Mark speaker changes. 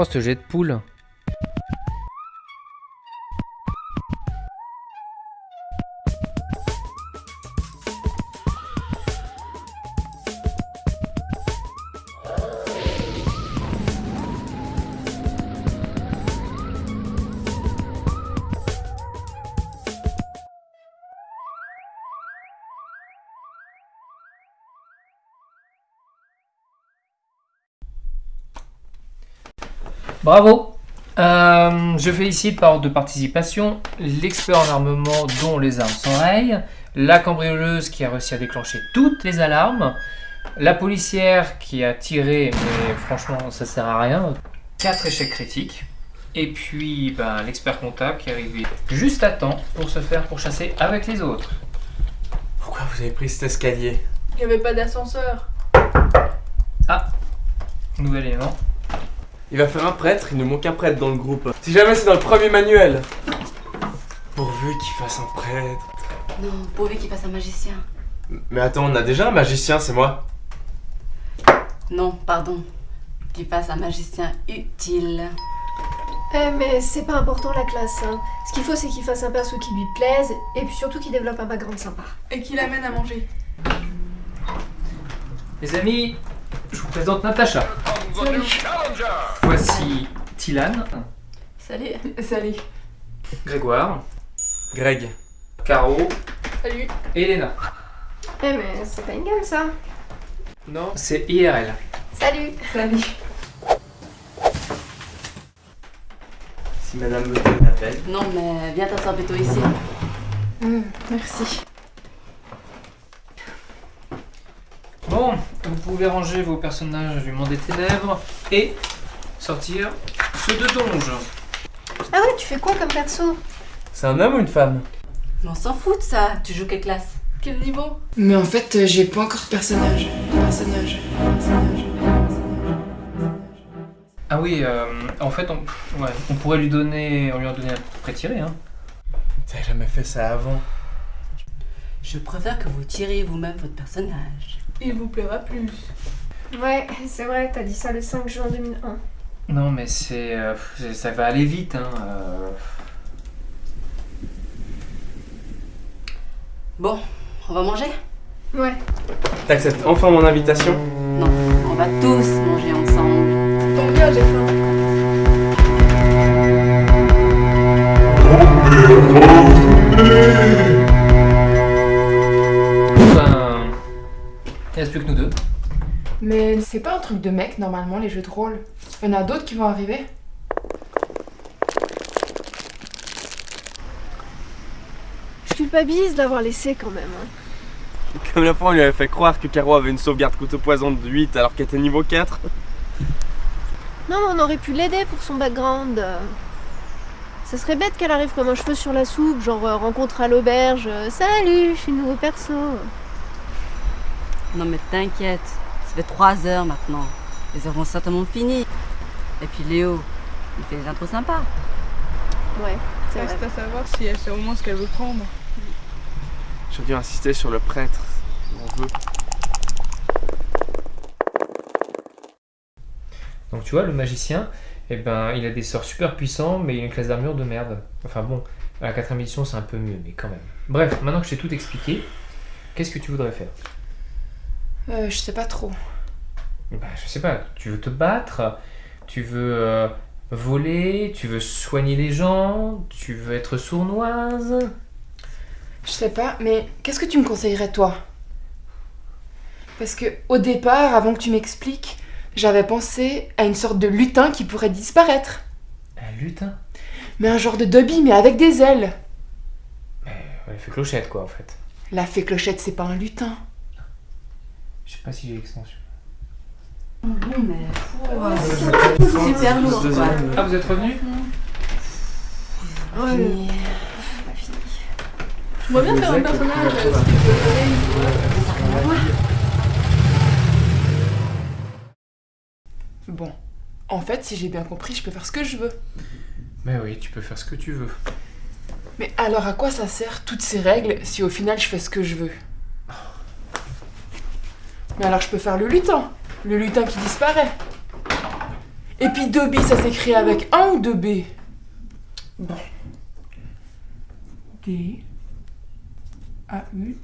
Speaker 1: Oh, ce jet de poule. Bravo. Euh, Je félicite par ordre de participation. L'expert en armement dont les armes s'enrayent, la cambrioleuse qui a réussi à déclencher toutes les alarmes, la policière qui a tiré, mais franchement ça sert à rien, 4 échecs critiques, et puis ben, l'expert comptable qui est arrivé juste à temps pour se faire pourchasser avec les autres.
Speaker 2: Pourquoi vous avez pris cet escalier?
Speaker 3: Il n'y avait pas d'ascenseur.
Speaker 1: Nouvel élément.
Speaker 2: Il va faire un prêtre, il nous manque un prêtre dans le groupe. Si jamais c'est dans le premier manuel. Pourvu qu'il fasse un prêtre.
Speaker 4: Non, pourvu qu'il fasse un magicien.
Speaker 2: Mais attends, on a déjà un magicien, c'est moi.
Speaker 4: Non, pardon. Qu'il fasse un magicien utile.
Speaker 3: Eh mais c'est pas important la classe. Hein. Ce qu'il faut c'est qu'il fasse un perso qui lui plaise et puis surtout qu'il développe un background sympa.
Speaker 5: Et qui l'amène à manger.
Speaker 1: Les amis, je vous présente Natacha. Voici Tilan,
Speaker 4: Salut.
Speaker 5: Salut.
Speaker 1: Grégoire,
Speaker 2: Greg.
Speaker 1: Caro
Speaker 5: Salut.
Speaker 1: et Elena.
Speaker 3: Eh mais c'est pas une game ça.
Speaker 1: Non, c'est IRL.
Speaker 3: Salut
Speaker 5: Salut.
Speaker 2: Si madame l'appel.
Speaker 4: Non, mais viens t'asseoir plutôt ici.
Speaker 5: Hum, merci.
Speaker 1: Bon, vous pouvez ranger vos personnages du monde des ténèbres et sortir ceux de Donge.
Speaker 3: Ah ouais, tu fais quoi comme perso?
Speaker 2: C'est un homme ou une femme?
Speaker 4: Mais on s'en fout de ça. Tu joues quelle classe?
Speaker 5: Quel niveau?
Speaker 6: Mais en fait, euh, j'ai pas encore de personnage. Personnage. personnage.
Speaker 1: Ah oui, euh, en fait, on, ouais, on pourrait lui donner, on lui en donner un pré-tiré. Hein.
Speaker 2: T'as jamais fait ça avant?
Speaker 4: Je préfère que vous tiriez vous-même votre personnage.
Speaker 5: Il vous plaira plus.
Speaker 3: Ouais, c'est vrai, t'as dit ça le 5 juin 2001.
Speaker 1: Non, mais c'est, euh, c'est- ça va aller vite. Hein. euh.
Speaker 4: Bon, on va manger?
Speaker 3: Ouais.
Speaker 2: T'acceptes enfin mon invitation?
Speaker 4: Non, on va tous manger ensemble.
Speaker 5: Tant bien, j'ai faim.
Speaker 1: Il reste plus que nous deux.
Speaker 6: Mais c'est pas un truc de mec normalement les jeux de rôle. Il y en a d'autres qui vont arriver.
Speaker 3: Je culpabilise d'avoir laissé quand même. hein.
Speaker 2: Comme la fois on lui avait fait croire que Caro avait une sauvegarde couteau poison de 8 alors qu'elle était niveau 4.
Speaker 3: Non, mais on aurait pu l'aider pour son background. Ça serait bête qu'elle arrive comme un cheveu sur la soupe, genre euh, rencontre à l'auberge. euh, Salut, je suis nouveau perso.
Speaker 4: Non mais t'inquiète, ça fait 3 heures maintenant. Les heures vont certainement fini. Et puis Léo, il fait des intros sympas.
Speaker 3: Ouais, c'est vrai.
Speaker 5: Reste à savoir si elle sait au moins ce qu'elle veut prendre.
Speaker 2: J'ai dû insister sur le prêtre. si On veut.
Speaker 1: Donc tu vois, le magicien, eh ben, il a des sorts super puissants, mais il a une classe d'armure de merde. Enfin bon, à la quatrième édition, c'est un peu mieux, mais quand même. Bref, maintenant que je t'ai tout expliqué, qu'est-ce que tu voudrais faire?
Speaker 6: Euh, je sais pas trop.
Speaker 1: bah, Je sais pas, tu veux te battre Tu veux euh, voler Tu veux soigner les gens Tu veux être sournoise
Speaker 6: Je sais pas, mais qu'est-ce que tu me conseillerais toi? Parce que au départ, avant que tu m'expliques, j'avais pensé à une sorte de lutin qui pourrait disparaître.
Speaker 1: Un lutin?
Speaker 6: Mais un genre de Dobby, mais avec des ailes.
Speaker 1: Elle fait clochette, quoi, en fait.
Speaker 6: La fée clochette, c'est pas un lutin.
Speaker 1: Je sais pas si j'ai l'extension.
Speaker 4: Bon mais... Super lourd quoi.
Speaker 1: Ah, vous êtes revenu
Speaker 4: Fini.
Speaker 5: Je vois bien faire un personnage. euh,
Speaker 6: Bon. En fait, si j'ai bien compris, je peux faire ce que je veux.
Speaker 1: Mais oui, tu peux faire ce que tu veux.
Speaker 6: Mais alors à quoi ça sert toutes ces règles si au final je fais ce que je veux? Mais alors je peux faire le lutin. Le lutin qui disparaît. Et puis Dobby, ça s'écrit avec un ou deux B? Bon. D. A. U.